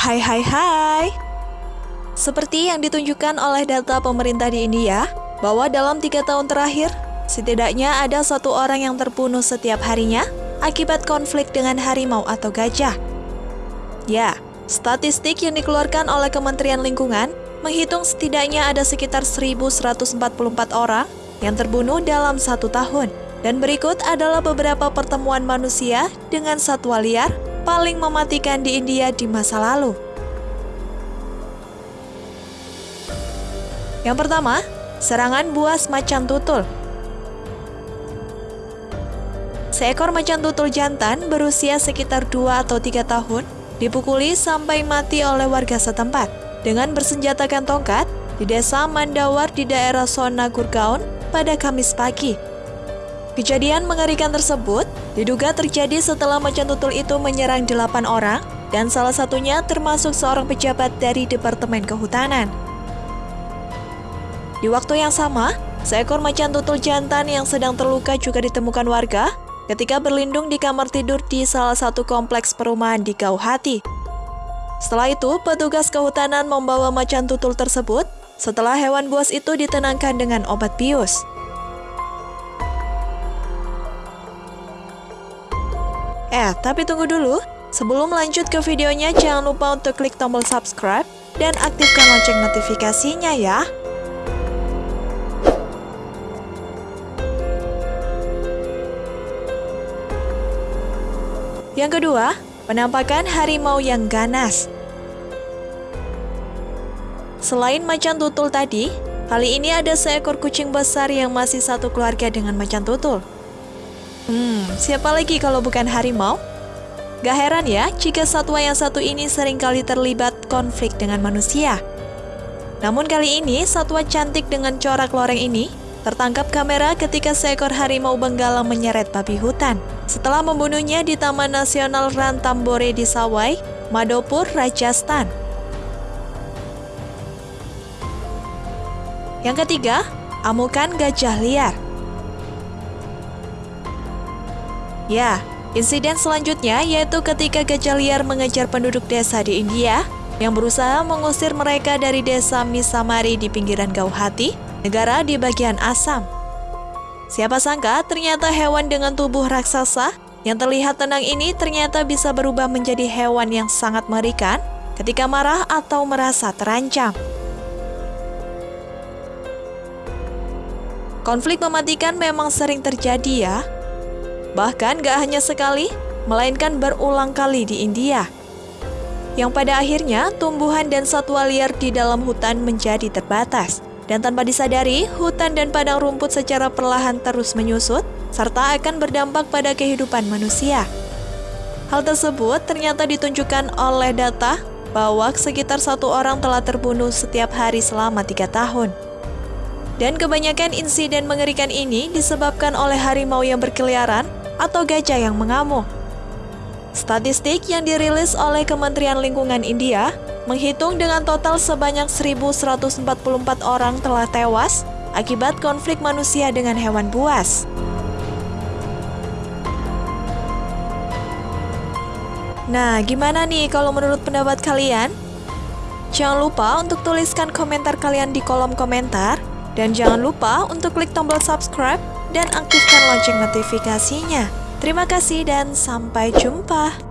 Hai hai hai. Seperti yang ditunjukkan oleh data pemerintah di India, bahwa dalam tiga tahun terakhir, setidaknya ada satu orang yang terbunuh setiap harinya akibat konflik dengan harimau atau gajah. Ya, statistik yang dikeluarkan oleh Kementerian Lingkungan menghitung setidaknya ada sekitar 1.144 orang yang terbunuh dalam satu tahun. Dan berikut adalah beberapa pertemuan manusia dengan satwa liar paling mematikan di India di masa lalu. Yang pertama, serangan buas macan tutul. Seekor macan tutul jantan berusia sekitar 2 atau 3 tahun dipukuli sampai mati oleh warga setempat dengan bersenjatakan tongkat di desa Mandawar di daerah Sona Gurgaon pada Kamis pagi. Kejadian mengerikan tersebut diduga terjadi setelah macan tutul itu menyerang delapan orang dan salah satunya termasuk seorang pejabat dari Departemen Kehutanan. Di waktu yang sama, seekor macan tutul jantan yang sedang terluka juga ditemukan warga ketika berlindung di kamar tidur di salah satu kompleks perumahan di Gauhati. Setelah itu, petugas kehutanan membawa macan tutul tersebut setelah hewan buas itu ditenangkan dengan obat bius. Eh, tapi tunggu dulu. Sebelum lanjut ke videonya, jangan lupa untuk klik tombol subscribe dan aktifkan lonceng notifikasinya ya. Yang kedua, penampakan harimau yang ganas. Selain macan tutul tadi, kali ini ada seekor kucing besar yang masih satu keluarga dengan macan tutul. Hmm, siapa lagi kalau bukan harimau? Gak heran ya jika satwa yang satu ini sering kali terlibat konflik dengan manusia. Namun kali ini, satwa cantik dengan corak loreng ini tertangkap kamera ketika seekor harimau benggala menyeret babi hutan setelah membunuhnya di Taman Nasional Rantambore di Sawai, Madopur, Rajasthan. Yang ketiga, amukan gajah liar. Ya, insiden selanjutnya yaitu ketika gajah liar mengejar penduduk desa di India yang berusaha mengusir mereka dari desa Misamari di pinggiran Gauhati, negara di bagian Assam. Siapa sangka ternyata hewan dengan tubuh raksasa yang terlihat tenang ini ternyata bisa berubah menjadi hewan yang sangat mengerikan ketika marah atau merasa terancam. Konflik mematikan memang sering terjadi ya, Bahkan gak hanya sekali, melainkan berulang kali di India. Yang pada akhirnya tumbuhan dan satwa liar di dalam hutan menjadi terbatas. Dan tanpa disadari, hutan dan padang rumput secara perlahan terus menyusut, serta akan berdampak pada kehidupan manusia. Hal tersebut ternyata ditunjukkan oleh data bahwa sekitar satu orang telah terbunuh setiap hari selama tiga tahun. Dan kebanyakan insiden mengerikan ini disebabkan oleh harimau yang berkeliaran atau gajah yang mengamuk. Statistik yang dirilis oleh Kementerian Lingkungan India menghitung dengan total sebanyak 1.144 orang telah tewas akibat konflik manusia dengan hewan buas. Nah, gimana nih kalau menurut pendapat kalian? Jangan lupa untuk tuliskan komentar kalian di kolom komentar dan jangan lupa untuk klik tombol subscribe dan aktifkan lonceng notifikasinya. Terima kasih dan sampai jumpa.